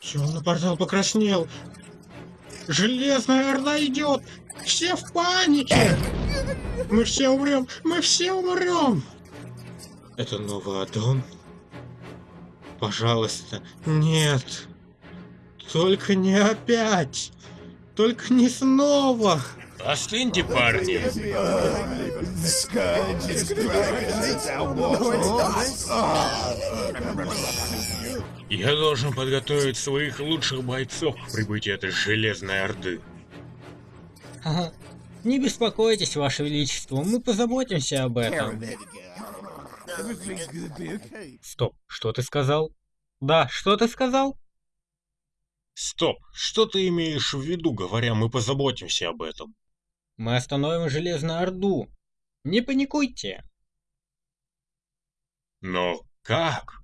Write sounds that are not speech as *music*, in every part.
Темный портал покраснел. Железная орда идет. Все в панике. Мы все умрем. Мы все умрем. Это новый аддон? Пожалуйста, нет. Только не опять. Только не снова. Остыньте, парни. Я должен подготовить своих лучших бойцов к прибытию этой железной орды. Ага. Не беспокойтесь, Ваше Величество, мы позаботимся об этом. Стоп, что ты сказал? Да, что ты сказал? Стоп, что ты имеешь в виду, говоря, мы позаботимся об этом? Мы остановим Железную Орду. Не паникуйте. Но как?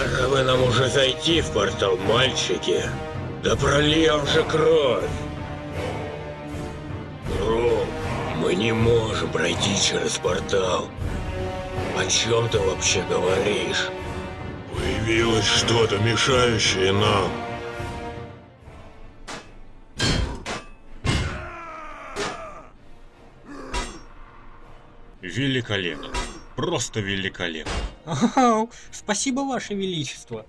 Пора бы нам уже зайти в портал, мальчики. Да прольем же кровь. Ром, мы не можем пройти через портал. О чем ты вообще говоришь? Появилось что-то мешающее нам. Великолепно. Просто великолепно. *laughs* Спасибо, Ваше Величество.